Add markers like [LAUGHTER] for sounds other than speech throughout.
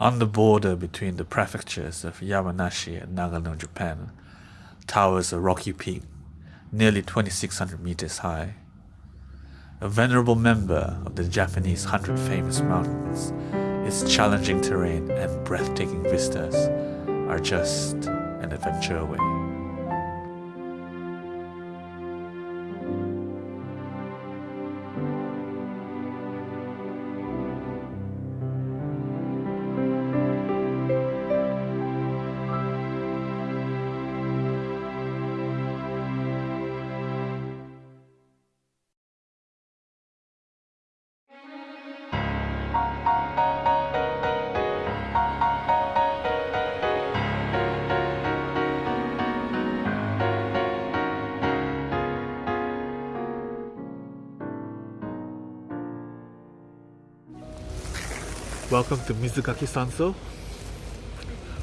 On the border between the prefectures of Yamanashi and Nagano, Japan, towers a rocky peak, nearly 2,600 meters high. A venerable member of the Japanese Hundred Famous Mountains, its challenging terrain and breathtaking vistas are just an adventure away. Welcome to Mizugaki Sanso.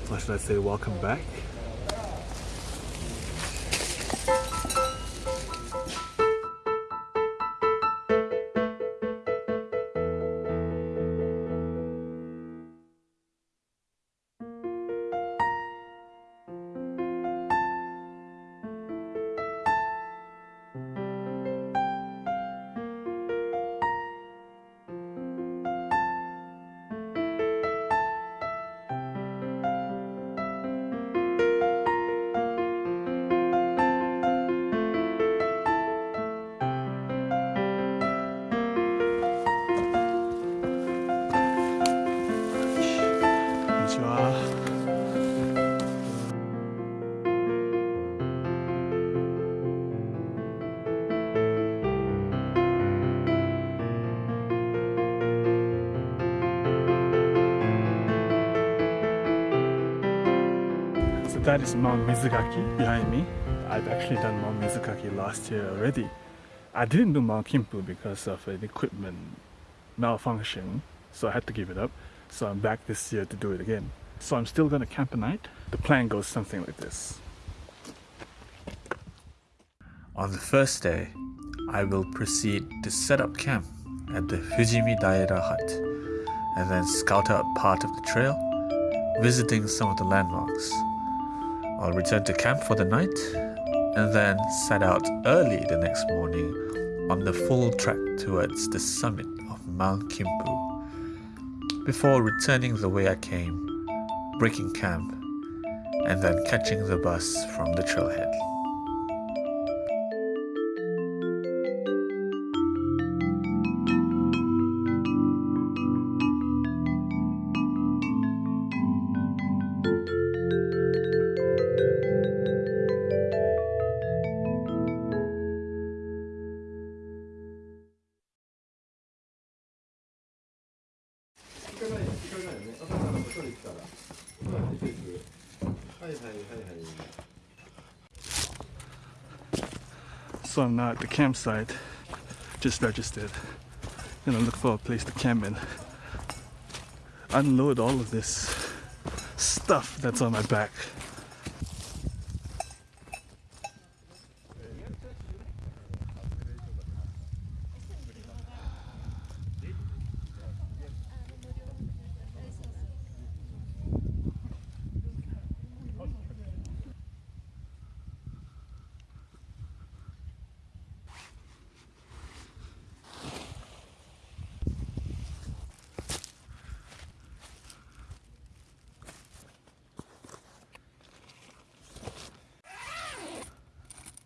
Or should I say welcome back? That is Mount Mizugaki behind me. I've actually done Mount Mizugaki last year already. I didn't do Mount Kimpu because of an equipment malfunction, so I had to give it up. So I'm back this year to do it again. So I'm still gonna camp a night. The plan goes something like this. On the first day, I will proceed to set up camp at the Fujimi Daira hut and then scout out part of the trail, visiting some of the landmarks. I'll return to camp for the night and then set out early the next morning on the full trek towards the summit of Mount Kimpu before returning the way I came, breaking camp, and then catching the bus from the trailhead. So I'm now at the campsite, just registered. Gonna look for a place to camp and unload all of this stuff that's on my back.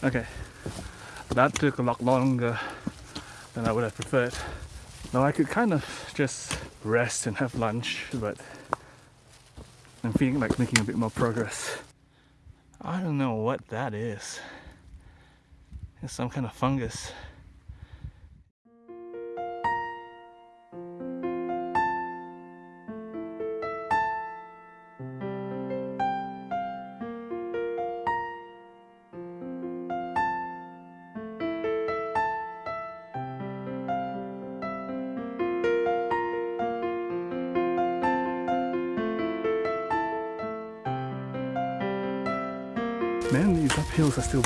Okay, that took a lot longer than I would have preferred. Now I could kind of just rest and have lunch, but I'm feeling like making a bit more progress. I don't know what that is. It's some kind of fungus.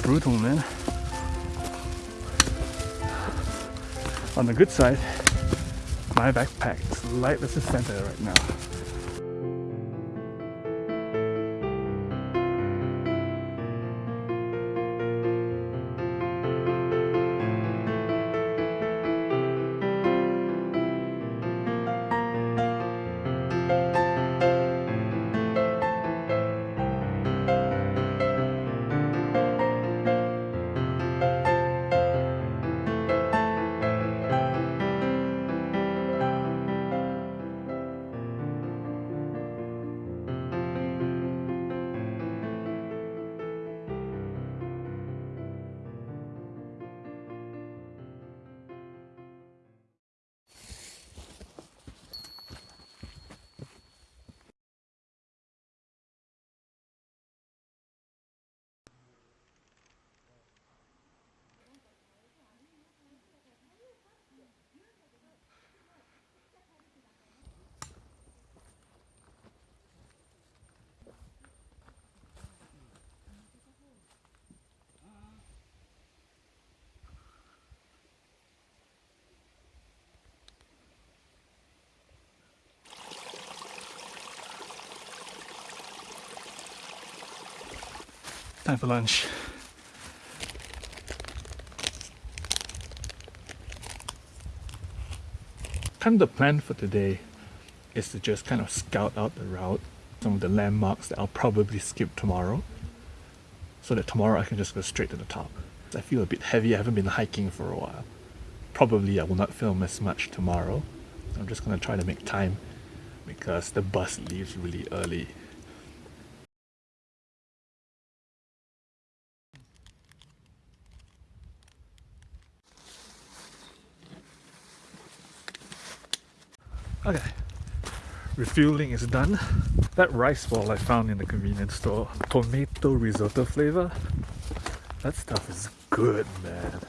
Brutal, man. On the good side, my backpack is light as a center right now. Time for lunch. Kind of the plan for today is to just kind of scout out the route, some of the landmarks that I'll probably skip tomorrow, so that tomorrow I can just go straight to the top. I feel a bit heavy, I haven't been hiking for a while. Probably I will not film as much tomorrow. I'm just gonna try to make time because the bus leaves really early. Okay, refueling is done. That rice ball I found in the convenience store, tomato risotto flavor, that stuff is good, man.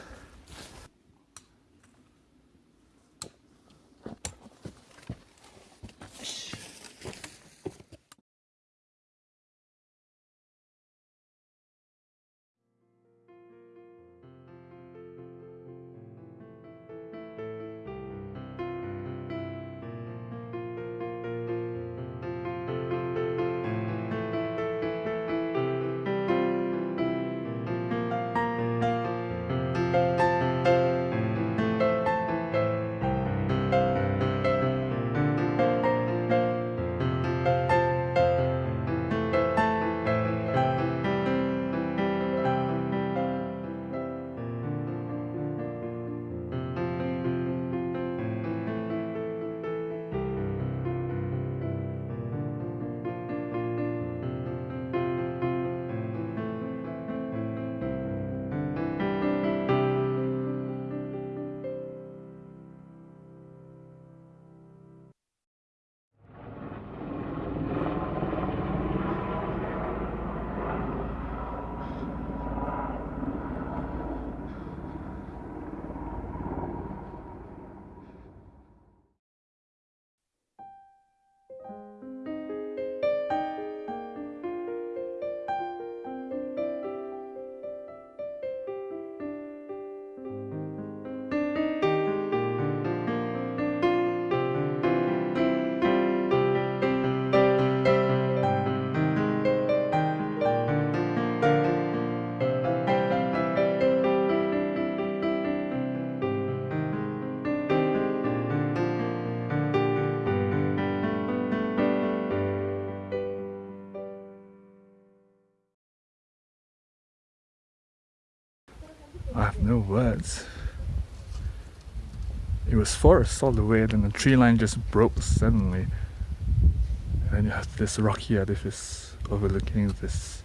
Words. It was forest all the way, then the tree line just broke suddenly. And you have this rocky edifice overlooking this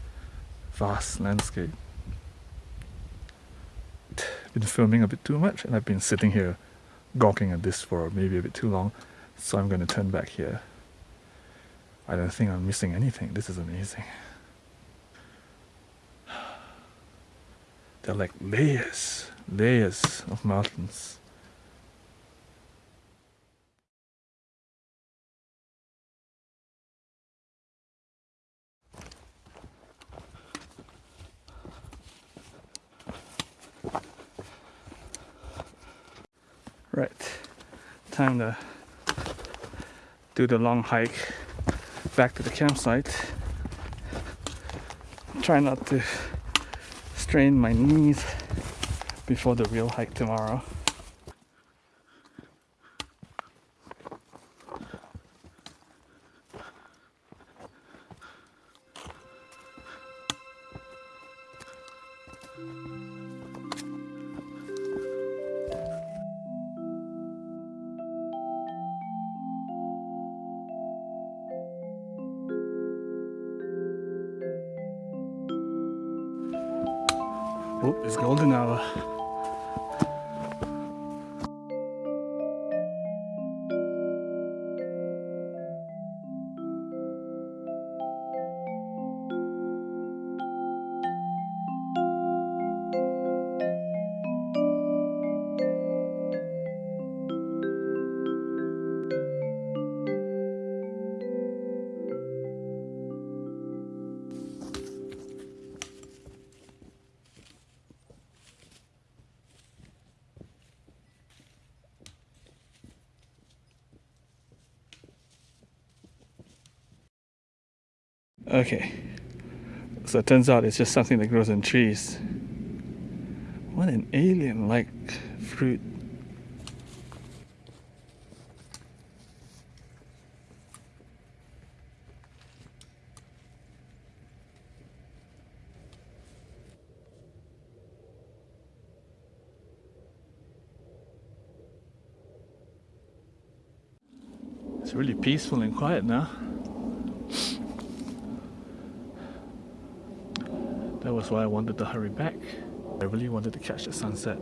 vast landscape. Been filming a bit too much and I've been sitting here gawking at this for maybe a bit too long, so I'm going to turn back here. I don't think I'm missing anything. This is amazing. They're like layers, layers of mountains. Right, time to do the long hike back to the campsite. Try not to strain my knees before the real hike tomorrow. Okay, So it turns out it's just something that grows in trees. What an alien like fruit. It's really peaceful and quiet now. That was why I wanted to hurry back. I really wanted to catch the sunset.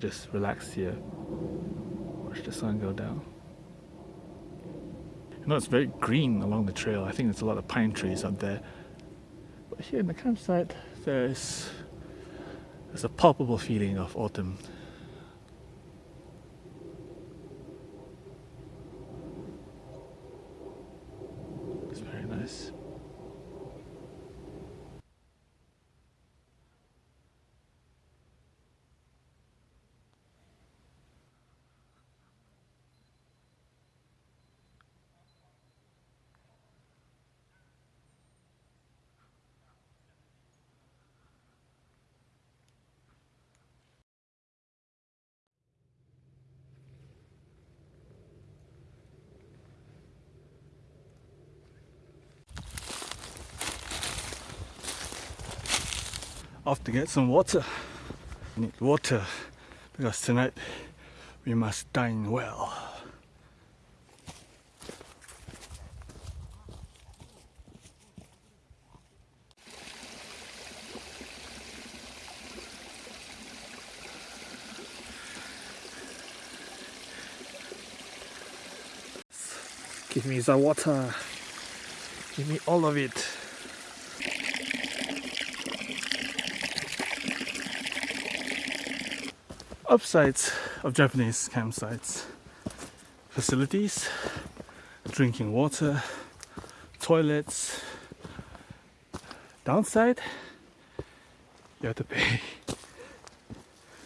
Just relax here. Watch the sun go down. You know, it's very green along the trail. I think there's a lot of pine trees up there. But here in the campsite, there's, there's a palpable feeling of autumn. It's very nice. Off to get some water. Need water because tonight we must dine well. Give me the water. Give me all of it. Upsides of Japanese campsites facilities, drinking water, toilets. Downside, you have to pay.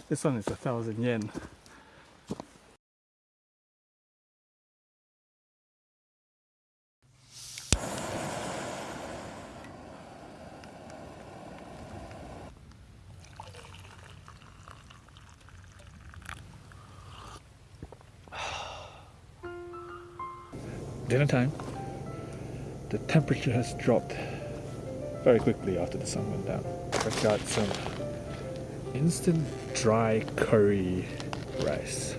This one is a thousand yen. Dinner time. The temperature has dropped very quickly after the sun went down. I've got some instant dry curry rice.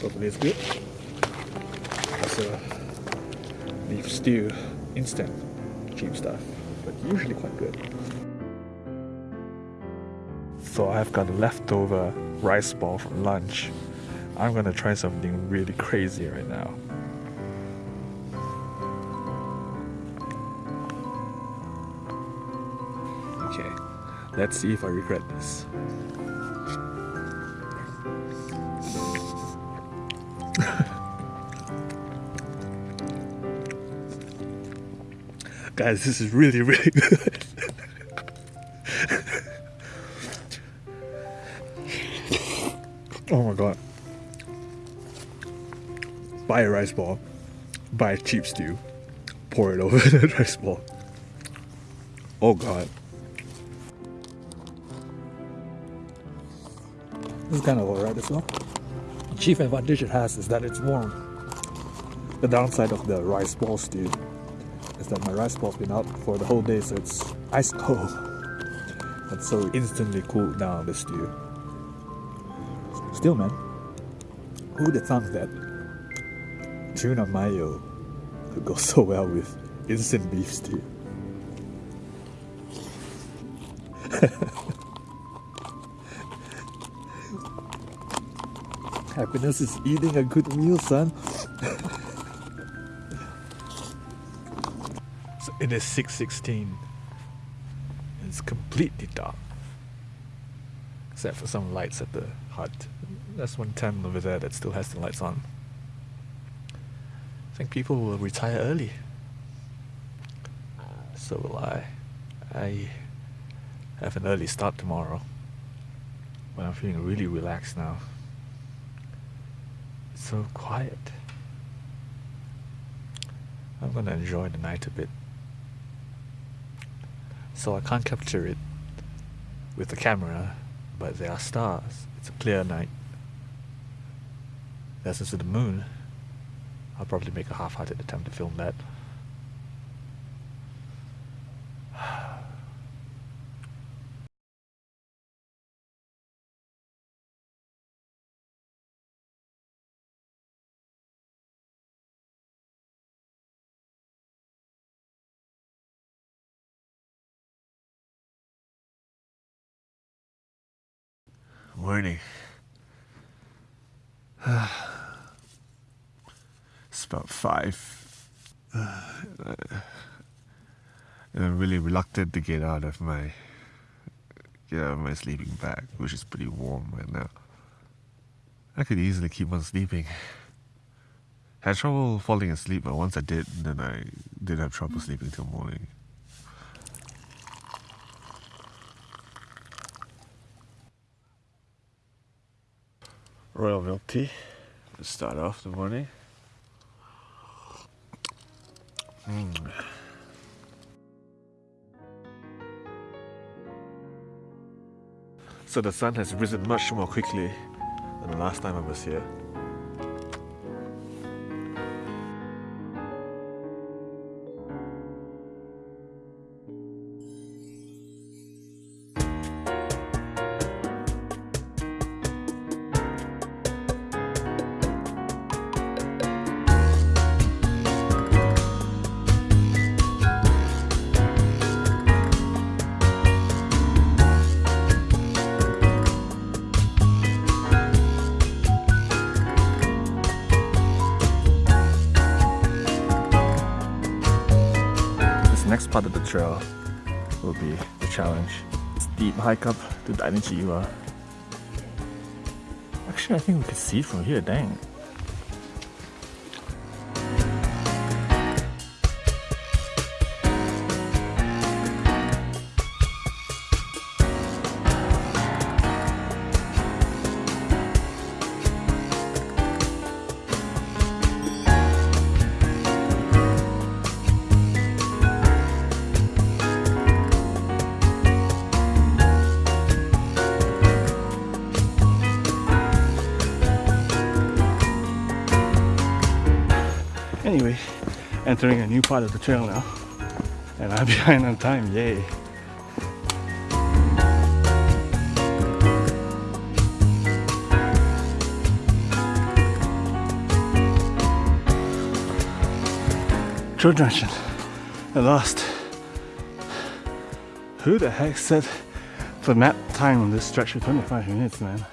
Hopefully it's good. Also beef stew, instant, cheap stuff, but usually quite good. So I've got leftover rice ball from lunch. I'm gonna try something really crazy right now. Let's see if I regret this. [LAUGHS] Guys, this is really, really good. [LAUGHS] oh my god. Buy a rice ball, buy a cheap stew, pour it over [LAUGHS] the rice ball. Oh god. This is kind of alright as well. The chief advantage it has is that it's warm. The downside of the rice ball stew is that my rice ball's been out for the whole day, so it's ice cold. [LAUGHS] And so instantly cooled down the stew. Still, man, who would have thunk that tuna mayo could go [LAUGHS] so well with instant beef stew? [LAUGHS] Happiness is eating a good meal, son. so it is 6.16. It's completely dark. Except for some lights at the hut. There's one tent over there that still has the lights on. I think people will retire early. So will I. I have an early start tomorrow. But I'm feeling really relaxed now so quiet. I'm gonna enjoy the night a bit. so I can't capture it with the camera, but there are stars. It's a clear night. There's also the moon. I'll probably make a half-hearted attempt to film that. Morning. [SIGHS] it's about five. and I'm really reluctant to get out of my get out of my sleeping bag, which is pretty warm right now. I could easily keep on sleeping. I had trouble falling asleep, but once I did, then I didn't have trouble mm. sleeping till morning. Royal milk tea to start off the morning. Mm. So the sun has risen much more quickly than the last time I was here. Hike up to Dainichi-iwa. Actually, I think we can see from here, dang. Entering a new part of the trail now. And I'm [LAUGHS] behind on time, yay. Trail junction, I lost. Who the heck said the map time on this stretch for 25 minutes, man?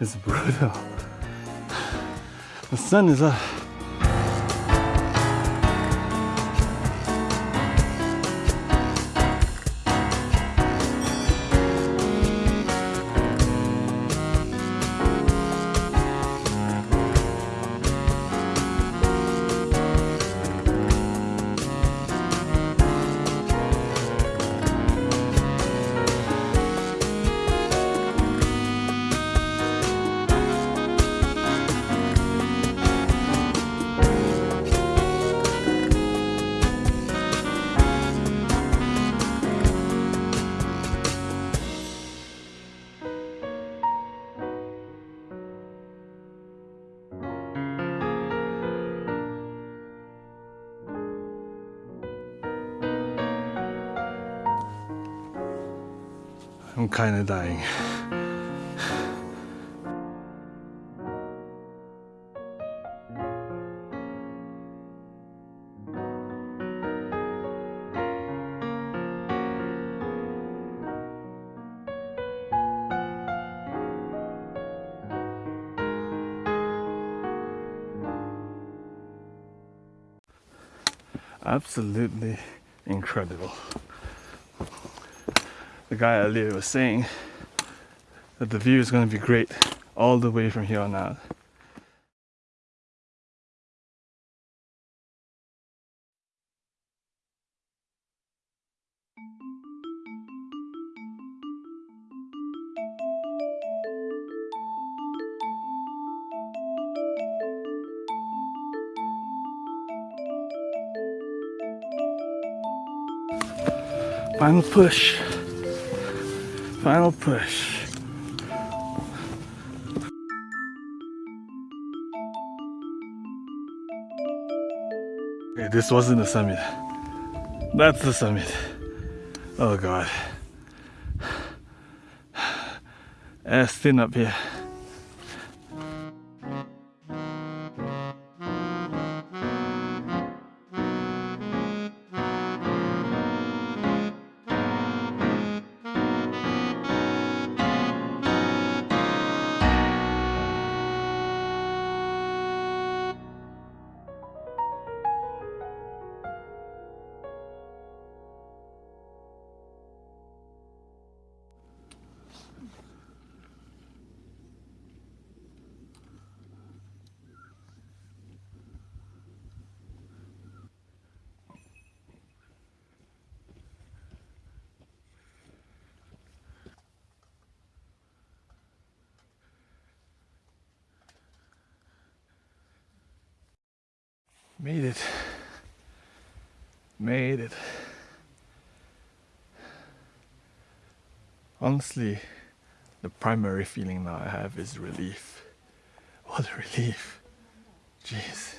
It's brutal. The sun is up. I'm kind of dying. Absolutely incredible guy earlier was saying that the view is going to be great all the way from here on out. final push. Final push. Okay, this wasn't the summit. That's the summit. Oh god. [SIGHS] Ass thin up here. Made it. Made it. Honestly, the primary feeling now I have is relief. What a relief. Jeez.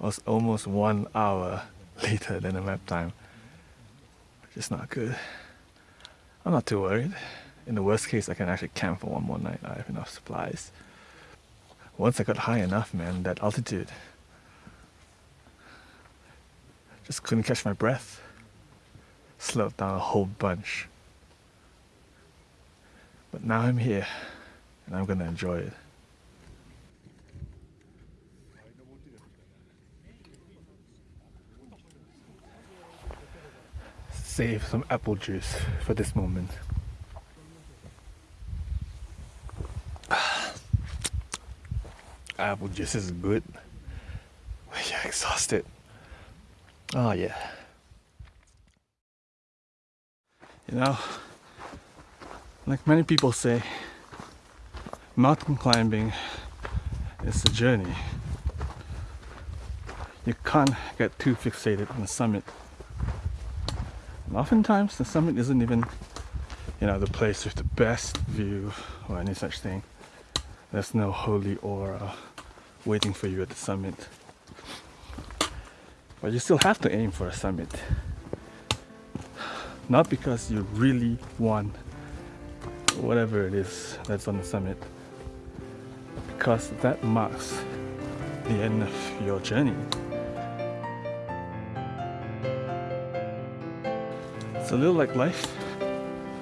I was almost one hour later than the map time. Which is not good. I'm not too worried. In the worst case, I can actually camp for one more night. I have enough supplies. Once I got high enough, man, that altitude, just couldn't catch my breath. Slowed down a whole bunch. But now I'm here and I'm gonna enjoy it. Save some apple juice for this moment. [SIGHS] Apple juice is good [SIGHS] when you're exhausted. Oh, yeah. You know, like many people say, mountain climbing is a journey. You can't get too fixated on the summit. And oftentimes, the summit isn't even, you know, the place with the best view or any such thing. There's no holy aura waiting for you at the summit. But you still have to aim for a summit. Not because you really want whatever it is that's on the summit, because that marks the end of your journey. It's a little like life.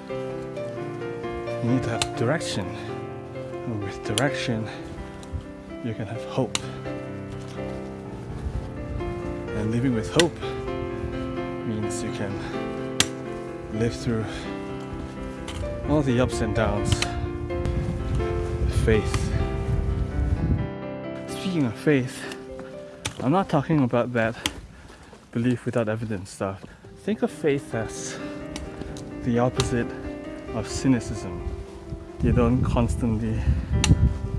You need to have direction. And with direction, you can have hope. And living with hope means you can live through all the ups and downs. Faith. Speaking of faith, I'm not talking about that belief without evidence stuff. Think of faith as the opposite of cynicism. You don't constantly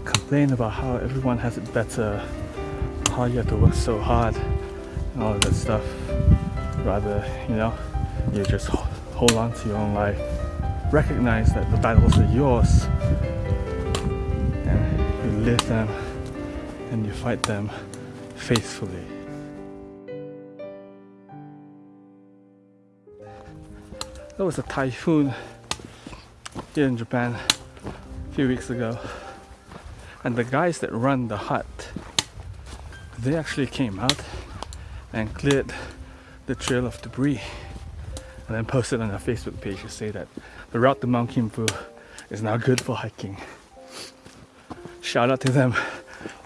complain about how everyone has it better, how you have to work so hard all of that stuff. Rather, you know, you just hold on to your own life. Recognize that the battles are yours and you live them and you fight them faithfully. There was a typhoon here in Japan a few weeks ago and the guys that run the hut they actually came out and cleared the trail of debris and then posted on their Facebook page to say that the route to Mount Kimpu is now good for hiking. Shout out to them.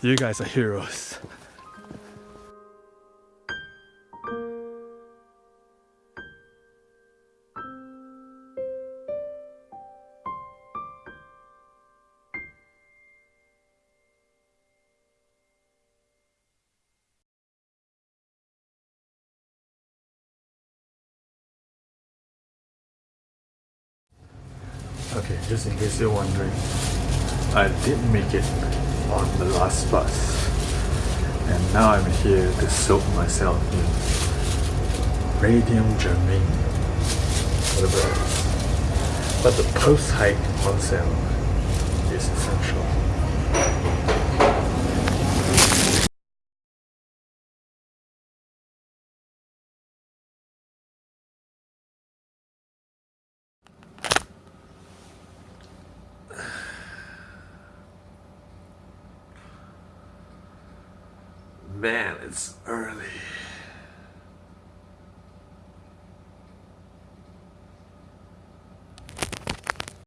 You guys are heroes. Just in case you're wondering, I did make it on the last bus. And now I'm here to soak myself in radium germanium. whatever. But the post-hike onsen is essential.